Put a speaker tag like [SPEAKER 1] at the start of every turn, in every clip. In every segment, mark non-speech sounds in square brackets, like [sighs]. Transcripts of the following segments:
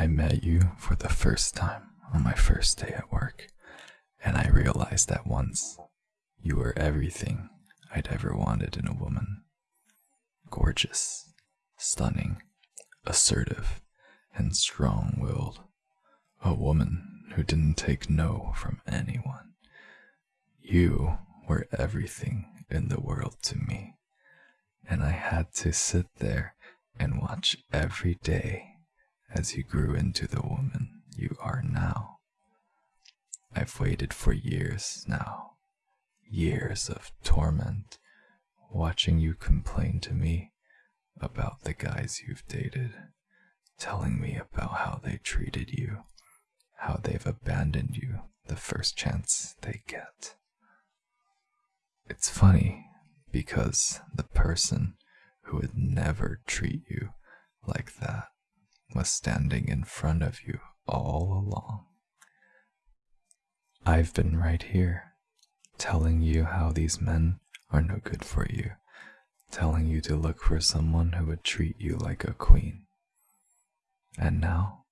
[SPEAKER 1] I met you for the first time on my first day at work, and I realized at once you were everything I'd ever wanted in a woman. Gorgeous, stunning, assertive, and strong willed. A woman who didn't take no from anyone. You were everything in the world to me, and I had to sit there and watch every day as you grew into the woman you are now. I've waited for years now, years of torment, watching you complain to me about the guys you've dated, telling me about how they treated you, how they've abandoned you the first chance they get. It's funny because the person who would never treat you like that was standing in front of you all along. I've been right here, telling you how these men are no good for you, telling you to look for someone who would treat you like a queen. And now,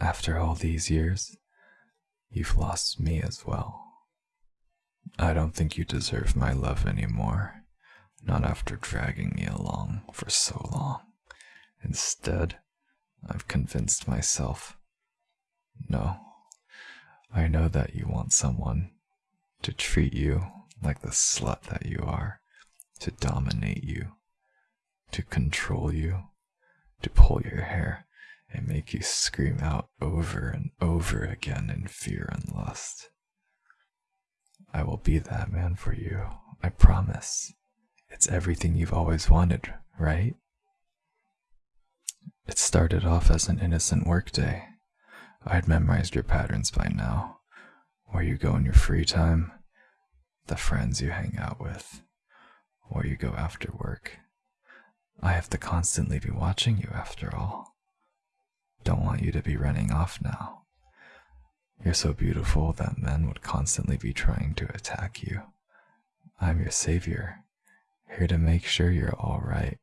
[SPEAKER 1] after all these years, you've lost me as well. I don't think you deserve my love anymore, not after dragging me along for so long. Instead, I've convinced myself. No, I know that you want someone to treat you like the slut that you are, to dominate you, to control you, to pull your hair and make you scream out over and over again in fear and lust. I will be that man for you, I promise. It's everything you've always wanted, right? It started off as an innocent workday. I had memorized your patterns by now. Where you go in your free time, the friends you hang out with, where you go after work. I have to constantly be watching you after all. Don't want you to be running off now. You're so beautiful that men would constantly be trying to attack you. I'm your savior, here to make sure you're alright.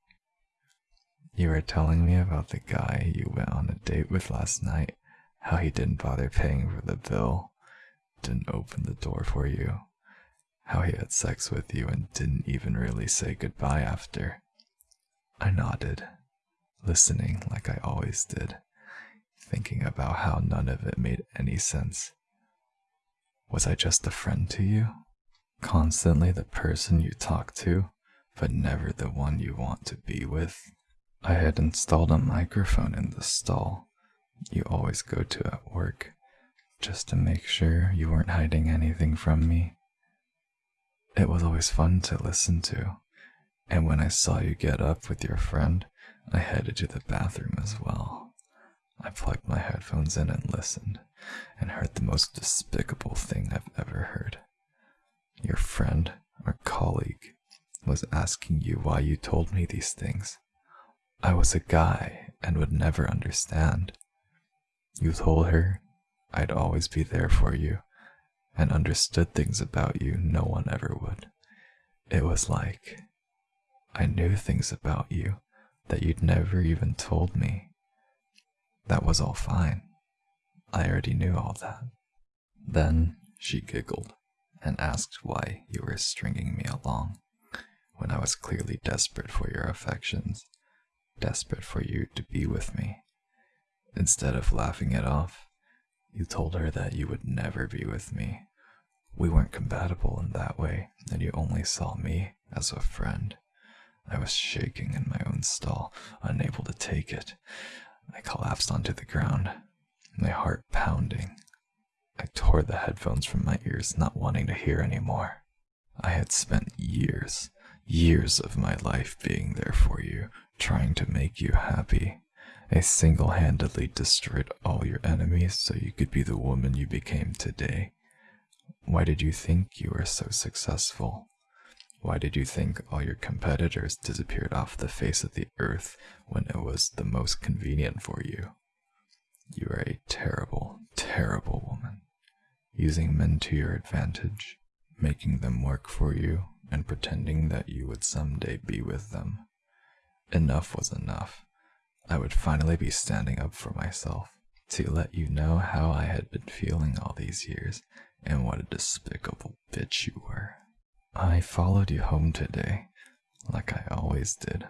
[SPEAKER 1] You were telling me about the guy you went on a date with last night, how he didn't bother paying for the bill, didn't open the door for you, how he had sex with you and didn't even really say goodbye after. I nodded, listening like I always did, thinking about how none of it made any sense. Was I just a friend to you? Constantly the person you talk to, but never the one you want to be with? I had installed a microphone in the stall you always go to at work, just to make sure you weren't hiding anything from me. It was always fun to listen to, and when I saw you get up with your friend, I headed to the bathroom as well. I plugged my headphones in and listened, and heard the most despicable thing I've ever heard. Your friend or colleague was asking you why you told me these things. I was a guy and would never understand. You told her I'd always be there for you and understood things about you no one ever would. It was like I knew things about you that you'd never even told me. That was all fine. I already knew all that. Then she giggled and asked why you were stringing me along when I was clearly desperate for your affections desperate for you to be with me. Instead of laughing it off, you told her that you would never be with me. We weren't compatible in that way, and you only saw me as a friend. I was shaking in my own stall, unable to take it. I collapsed onto the ground, my heart pounding. I tore the headphones from my ears, not wanting to hear anymore. I had spent years, years of my life being there for you, trying to make you happy. I single handedly destroyed all your enemies so you could be the woman you became today. Why did you think you were so successful? Why did you think all your competitors disappeared off the face of the earth when it was the most convenient for you? You are a terrible, terrible woman, using men to your advantage, making them work for you, and pretending that you would someday be with them. Enough was enough. I would finally be standing up for myself, to let you know how I had been feeling all these years and what a despicable bitch you were. I followed you home today, like I always did,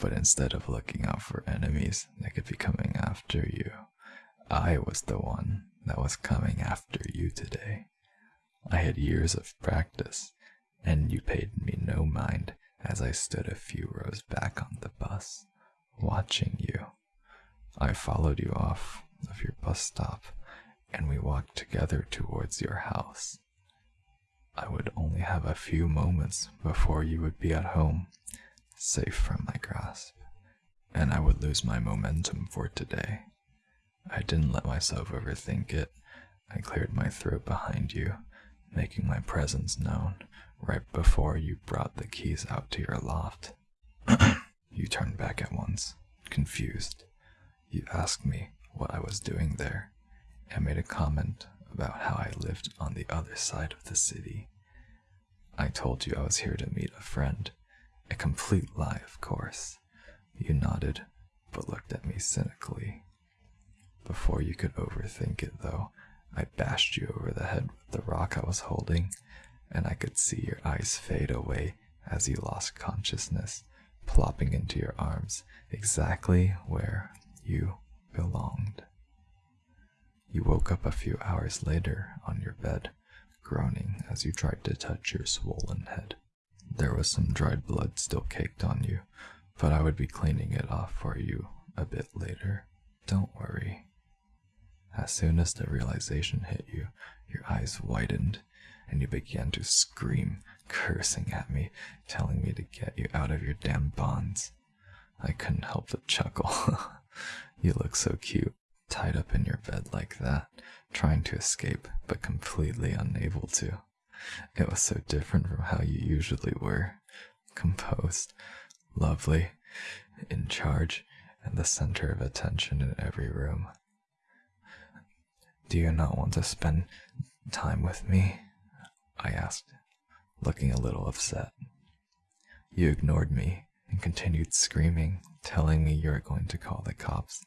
[SPEAKER 1] but instead of looking out for enemies that could be coming after you, I was the one that was coming after you today. I had years of practice, and you paid me no mind as I stood a few rows back on the bus, watching you. I followed you off of your bus stop, and we walked together towards your house. I would only have a few moments before you would be at home, safe from my grasp, and I would lose my momentum for today. I didn't let myself overthink it. I cleared my throat behind you, making my presence known right before you brought the keys out to your loft. [clears throat] you turned back at once, confused. You asked me what I was doing there and made a comment about how I lived on the other side of the city. I told you I was here to meet a friend. A complete lie, of course. You nodded, but looked at me cynically. Before you could overthink it, though, I bashed you over the head with the rock I was holding, and I could see your eyes fade away as you lost consciousness, plopping into your arms exactly where you belonged. You woke up a few hours later on your bed, groaning as you tried to touch your swollen head. There was some dried blood still caked on you, but I would be cleaning it off for you a bit later. Don't worry. As soon as the realization hit you, your eyes widened and you began to scream, cursing at me, telling me to get you out of your damn bonds. I couldn't help but chuckle. [laughs] you look so cute, tied up in your bed like that, trying to escape, but completely unable to. It was so different from how you usually were composed, lovely, in charge, and the center of attention in every room. Do you not want to spend time with me? I asked, looking a little upset. You ignored me and continued screaming, telling me you were going to call the cops.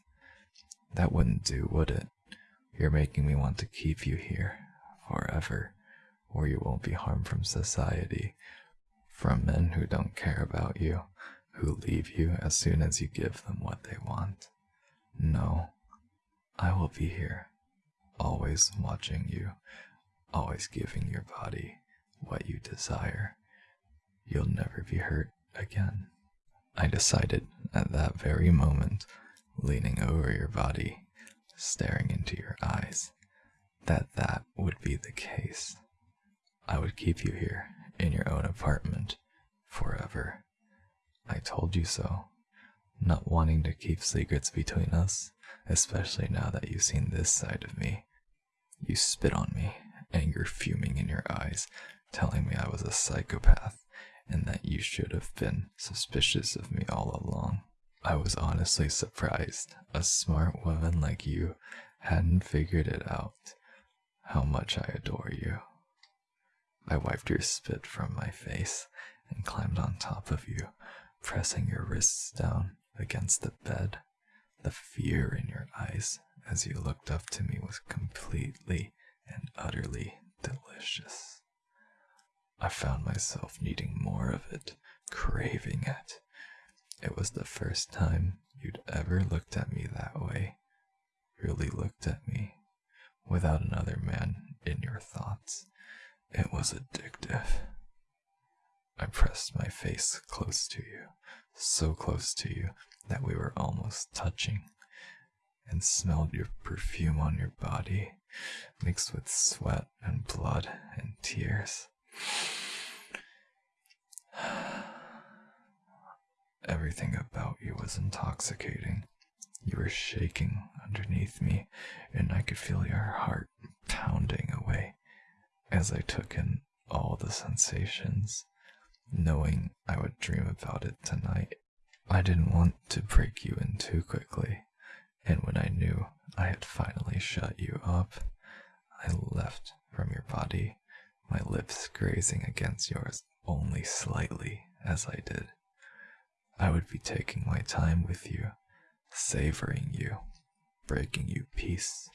[SPEAKER 1] That wouldn't do, would it? You're making me want to keep you here forever, or you won't be harmed from society, from men who don't care about you, who leave you as soon as you give them what they want. No, I will be here, always watching you, always giving your body what you desire. You'll never be hurt again. I decided at that very moment, leaning over your body, staring into your eyes, that that would be the case. I would keep you here in your own apartment forever. I told you so, not wanting to keep secrets between us, especially now that you've seen this side of me. You spit on me, anger fuming in your eyes, telling me I was a psychopath and that you should have been suspicious of me all along. I was honestly surprised a smart woman like you hadn't figured it out how much I adore you. I wiped your spit from my face and climbed on top of you, pressing your wrists down against the bed. The fear in your eyes as you looked up to me was completely and utterly delicious. I found myself needing more of it, craving it. It was the first time you'd ever looked at me that way, really looked at me, without another man in your thoughts. It was addictive. I pressed my face close to you, so close to you that we were almost touching, and smelled your perfume on your body, mixed with sweat and blood and tears. [sighs] Everything about you was intoxicating. You were shaking underneath me, and I could feel your heart pounding away as I took in all the sensations, knowing I would dream about it tonight. I didn't want to break you in too quickly, and when I knew I had finally shut you up, I left from your body, my lips grazing against yours only slightly as I did. I would be taking my time with you, savoring you, breaking you piece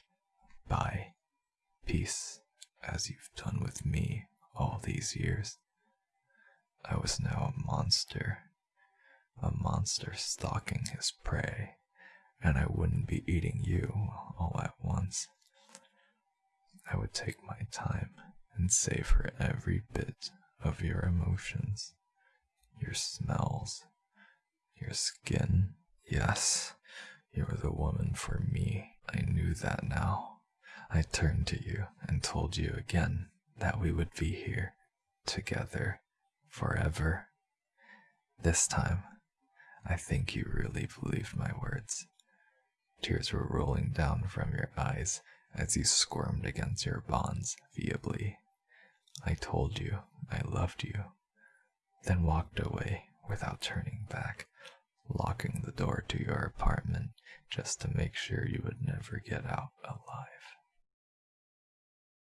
[SPEAKER 1] by piece as you've done with me all these years. I was now a monster, a monster stalking his prey, and I wouldn't be eating you all at once. I would take my time and savor every bit of your emotions, your smells, your skin. Yes, you're the woman for me. I knew that now. I turned to you and told you again that we would be here together forever. This time, I think you really believed my words. Tears were rolling down from your eyes as you squirmed against your bonds feebly. I told you I loved you, then walked away without turning back, locking the door to your apartment just to make sure you would never get out alive.